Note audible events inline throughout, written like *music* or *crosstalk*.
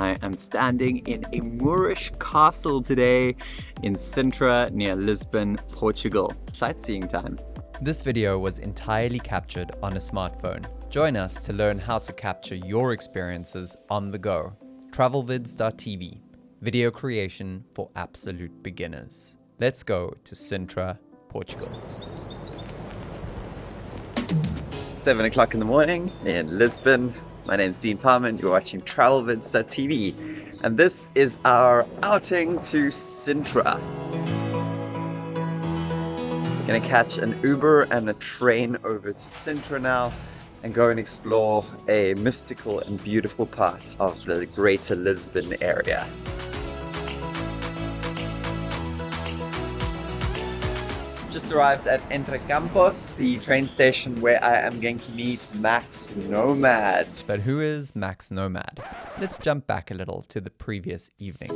I am standing in a Moorish castle today in Sintra near Lisbon, Portugal. Sightseeing time. This video was entirely captured on a smartphone. Join us to learn how to capture your experiences on the go. Travelvids.tv, video creation for absolute beginners. Let's go to Sintra, Portugal. 7 o'clock in the morning in Lisbon. My name's Dean Palmer and you're watching Travelvids.tv uh, and this is our outing to Sintra. We're gonna catch an Uber and a train over to Sintra now and go and explore a mystical and beautiful part of the greater Lisbon area. Just arrived at Entre Campos, the train station where I am going to meet Max Nomad. But who is Max Nomad? Let's jump back a little to the previous evening.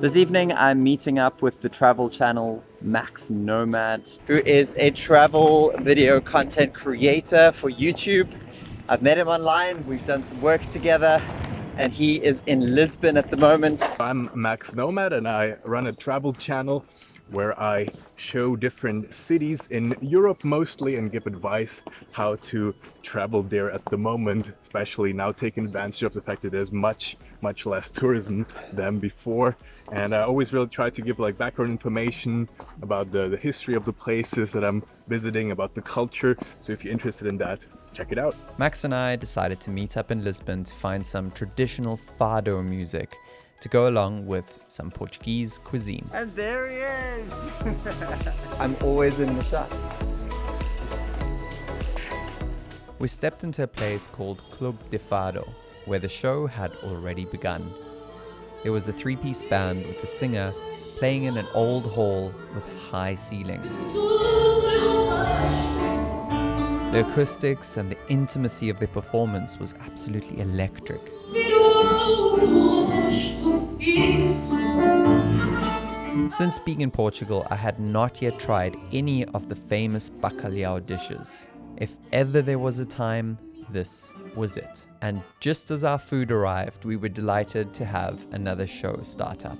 This evening I'm meeting up with the travel channel Max Nomad, who is a travel video content creator for YouTube. I've met him online, we've done some work together, and he is in Lisbon at the moment. I'm Max Nomad and I run a travel channel where I show different cities in Europe mostly and give advice how to travel there at the moment, especially now taking advantage of the fact that there's much, much less tourism than before. And I always really try to give like background information about the, the history of the places that I'm visiting, about the culture. So if you're interested in that, check it out. Max and I decided to meet up in Lisbon to find some traditional fado music to go along with some Portuguese cuisine. And there he is! *laughs* I'm always in the shot. We stepped into a place called Club de Fado, where the show had already begun. There was a three-piece band with a singer playing in an old hall with high ceilings. The acoustics and the intimacy of the performance was absolutely electric. Since being in Portugal, I had not yet tried any of the famous bacalhau dishes. If ever there was a time, this was it. And just as our food arrived, we were delighted to have another show start up.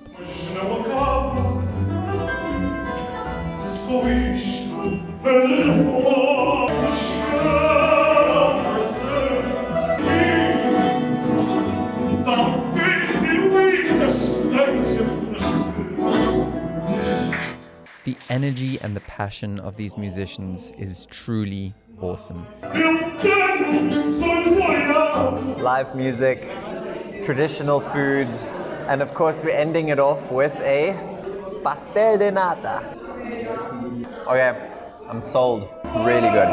Energy and the passion of these musicians is truly awesome. Live music, traditional food, and of course we're ending it off with a pastel de nata. Okay, I'm sold. Really good.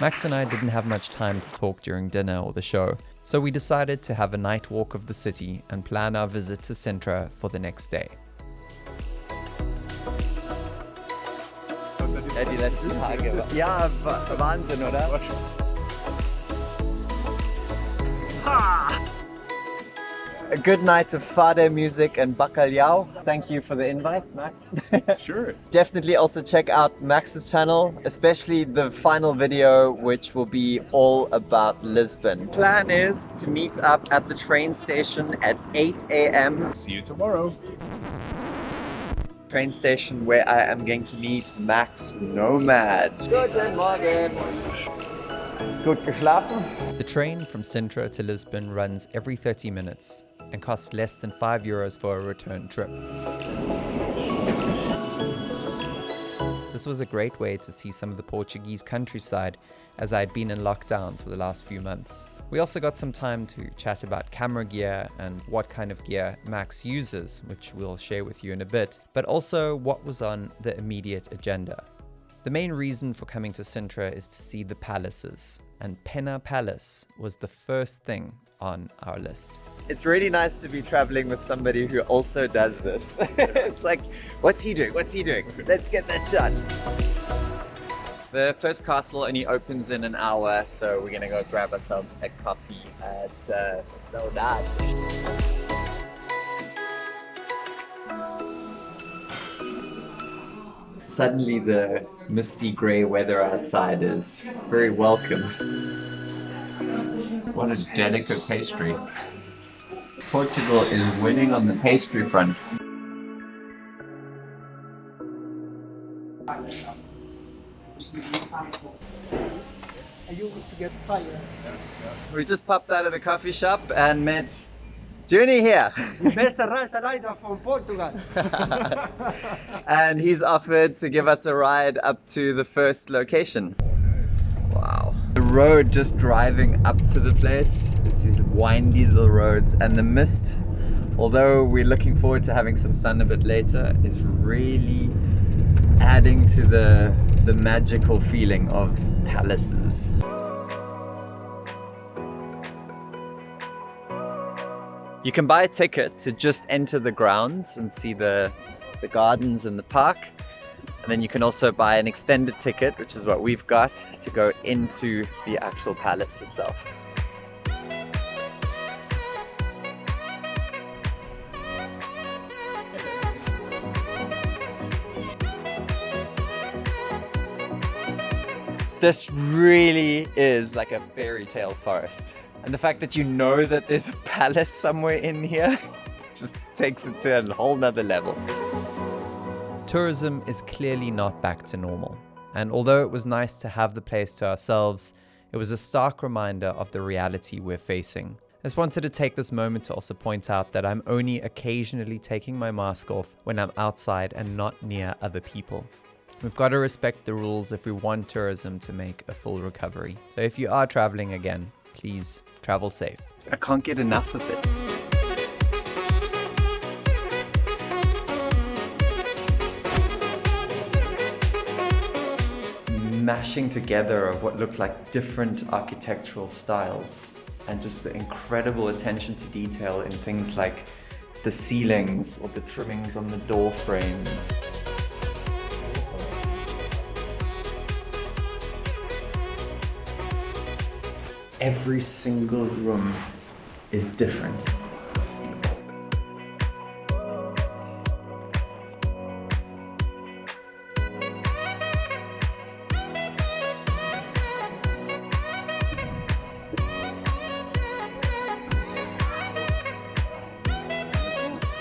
Max and I didn't have much time to talk during dinner or the show, so we decided to have a night walk of the city and plan our visit to Sintra for the next day. Ja, die letzten Tage. Ja, Wahnsinn, oder? A good night of fado music and bacalhau. Thank you for the invite, Max. *laughs* Sure. Definitely also check out Max's channel, especially the final video, which will be all about Lisbon. Plan is to meet up at the train station at 8 a.m. See you tomorrow. Train station where I am going to meet Max Nomad. Guten Morgen. Ist gut geschlafen? The train from Sintra to Lisbon runs every 30 minutes and costs less than 5 euros for a return trip. This was a great way to see some of the Portuguese countryside as I had been in lockdown for the last few months. We also got some time to chat about camera gear and what kind of gear Max uses, which we'll share with you in a bit, but also what was on the immediate agenda. The main reason for coming to Sintra is to see the palaces, and Pena Palace was the first thing on our list. It's really nice to be traveling with somebody who also does this. *laughs* it's like, what's he doing? What's he doing? Let's get that shot. The first castle only opens in an hour, so we're gonna go grab ourselves a coffee at uh. Suddenly the misty grey weather outside is very welcome. What a delicate pastry. Portugal is winning on the pastry front. We just popped out of the coffee shop and met Journey here. Beste reisleider from Portugal. *laughs* and he's offered to give us a ride up to the first location. Wow. The road just driving up to the place, it's these windy little roads and the mist, although we're looking forward to having some sun a bit later, is really adding to the, the magical feeling of palaces. You can buy a ticket to just enter the grounds and see the, the gardens and the park. And then you can also buy an extended ticket, which is what we've got, to go into the actual palace itself. This really is like a fairy tale forest. And the fact that you know that there's a palace somewhere in here *laughs* just takes it to a whole nother level. Tourism is clearly not back to normal. And although it was nice to have the place to ourselves, it was a stark reminder of the reality we're facing. I just wanted to take this moment to also point out that I'm only occasionally taking my mask off when I'm outside and not near other people. We've got to respect the rules if we want tourism to make a full recovery. So if you are traveling again, please travel safe. I can't get enough of it. Mashing together of what look like different architectural styles and just the incredible attention to detail in things like the ceilings or the trimmings on the door frames. Every single room is different.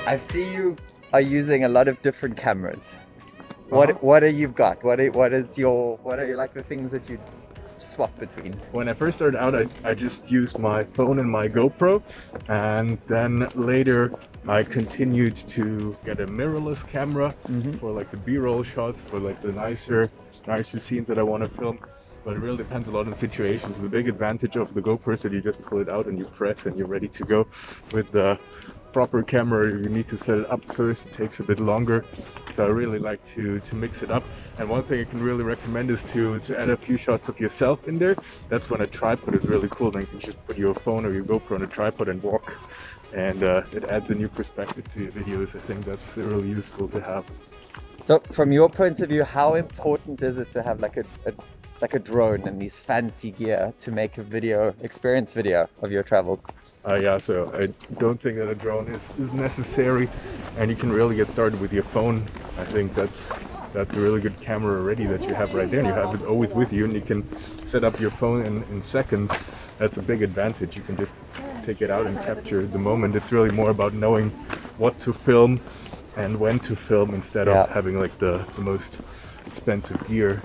I see you are using a lot of different cameras. What uh -huh. what are you got? What are, what is your what are like the things that you swap between? When I first started out, I, I just used my phone and my GoPro, and then later I continued to get a mirrorless camera mm-hmm. for like the B-roll shots, for like the nicer, nicer scenes that I want to film. But it really depends a lot on the situations. The big advantage of the GoPro is that you just pull it out and you press and you're ready to go. With the proper camera you need to set it up first. It takes a bit longer. So I really like to to mix it up. And one thing I can really recommend is to to add a few shots of yourself in there. That's when a tripod is really cool. Then you can just put your phone or your GoPro on a tripod and walk. And uh, it adds a new perspective to your videos. I think that's really useful to have. So from your point of view how important is it to have like a, a like a drone and these fancy gear to make a video experience video of your travels uh, yeah, so I don't think that a drone is, is necessary, and you can really get started with your phone. I think that's that's a really good camera already that you have right there, and you have it always with you, and you can set up your phone in, in seconds. That's a big advantage. You can just take it out and capture the moment. It's really more about knowing what to film and when to film instead yeah. of having like the, the most expensive gear.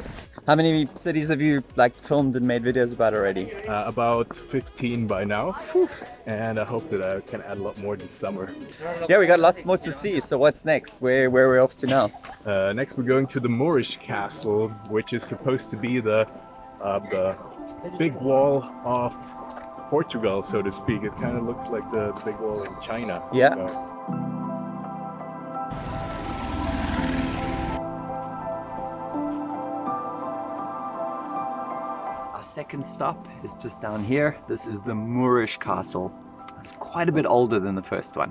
How many cities have you like filmed and made videos about already? Uh, about 15 by now, *laughs* and I hope that I can add a lot more this summer. Yeah, we got lots more to see. So what's next? Where where are we off to now? Uh, next, we're going to the Moorish Castle, which is supposed to be the uh, the big wall of Portugal, so to speak. It kind of looks like the, the, big wall in China. Yeah. So. Second stop is just down here. This is the Moorish Castle. It's quite a bit older than the first one.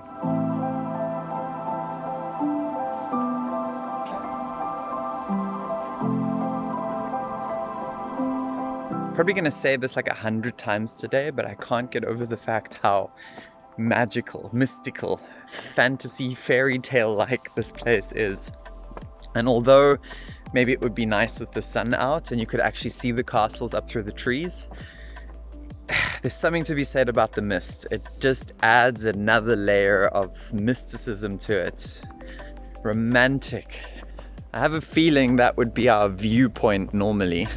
Probably gonna say this like a hundred times today, but I can't get over the fact how magical, mystical, fantasy, fairy tale like this place is. And although maybe it would be nice with the sun out and you could actually see the castles up through the trees. *sighs* There's something to be said about the mist. It just adds another layer of mysticism to it. Romantic. I have a feeling that would be our viewpoint normally.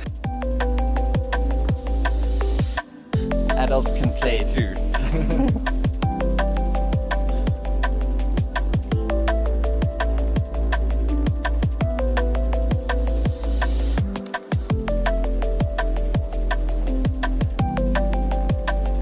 Adults can play too. *laughs*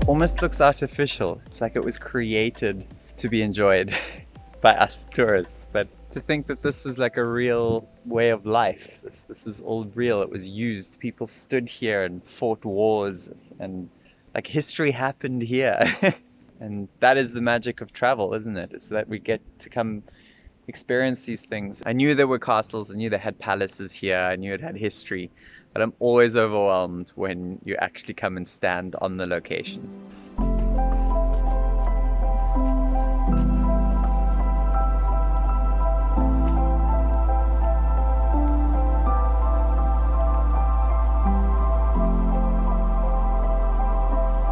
almost looks artificial. It's like it was created to be enjoyed *laughs* by us tourists. But to think that this was like a real way of life, this, this was all real, it was used. People stood here and fought wars, and like history happened here. *laughs* and that is the magic of travel, isn't it? It's that we get to come experience these things. I knew there were castles, I knew they had palaces here, I knew it had history, but I'm always overwhelmed when you actually come and stand on the location.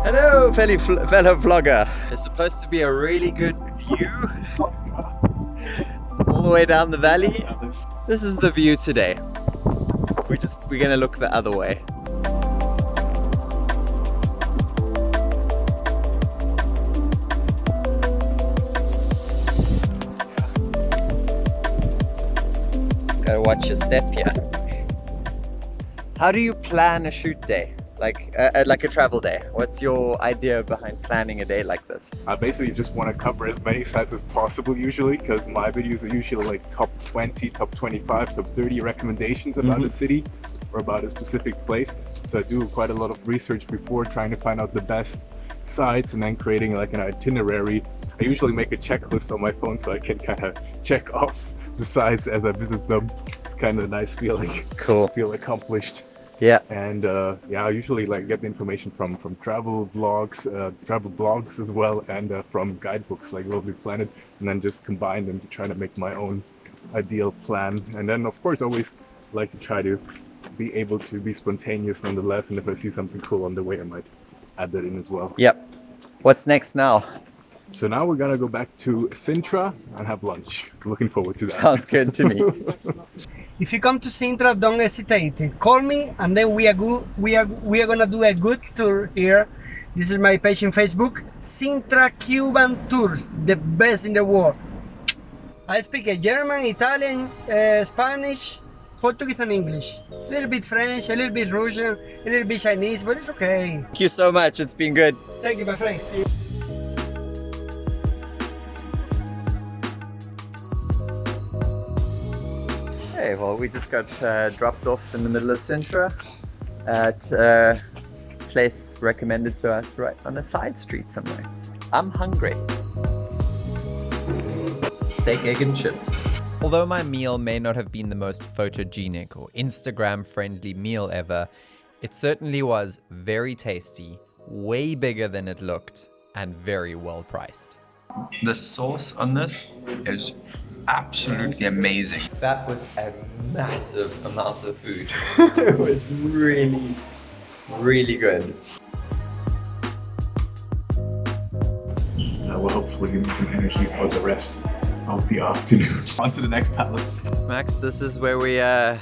Hello, fellow, fellow vlogger. It's supposed to be a really good view *laughs* all the way down the valley. This is the view today. We're just, we're gonna look the other way. Gotta watch your step here. How do you plan a shoot day? Like, uh, uh, like a travel day? What's your idea behind planning a day like this? I basically just want to cover as many sites as possible usually because my videos are usually like top 20, top 25, top 30 recommendations about Mhm. a city or about a specific place. So I do quite a lot of research before trying to find out the best sites and then creating like an itinerary. I usually make a checklist on my phone so I can kind of check *laughs* off the sites as I visit them. It's kind of a nice feeling. Cool. Feel accomplished Yeah. and uh, yeah, I usually like get the information from from travel vlogs, uh, travel blogs as well, and uh, from guidebooks like Lonely Planet, and then just combine them to try to make my own ideal plan. And then of course, always like to try to be able to be spontaneous nonetheless. And if I see something cool on the way, I might add that in as well. Yep. What's next now? So now we're gonna go back to Sintra and have lunch. Looking forward to that. Sounds good to me. *laughs* If you come to Sintra, don't hesitate. Call me, and then we are good. We are we are gonna do a good tour here. This is my page in Facebook, Sintra Cuban Tours, the best in the world. I speak a German, Italian, uh, Spanish, Portuguese, and English. A little bit French, a little bit Russian, a little bit Chinese, but it's okay. Thank you so much. It's been good. Thank you, my friend. Hey, well, we just got uh, dropped off in the middle of Sintra at a place recommended to us right on a side street somewhere. I'm hungry. Steak, egg, and chips. Although my meal may not have been the most photogenic or Instagram friendly meal ever, it certainly was very tasty, way bigger than it looked, and very well priced. The sauce on this is absolutely amazing. That was a massive amount of food. *laughs* it was really, really good. That will hopefully give me some energy for the rest of the afternoon. *laughs* On to the next palace. Max, this is where we uh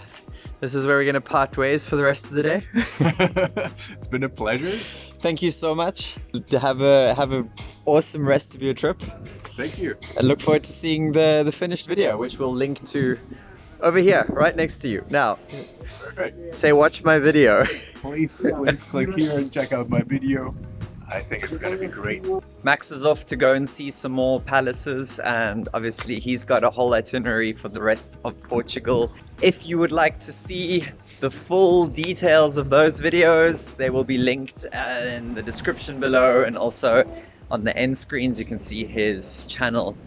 this is where we're gonna part ways for the rest of the day. *laughs* it's been a pleasure. Thank you so much. Have a have a awesome rest of your trip. Thank you. I look forward to seeing the the finished video, which we'll link to over here, right next to you. Now, Perfect. say watch my video. *laughs* Please, please click here and check out my video. I think it's gonna be great. Max is off to go and see some more palaces, and obviously he's got a whole itinerary for the rest of Portugal. If you would like to see the full details of those videos, they will be linked in the description below, and also on the end screens you can see his channel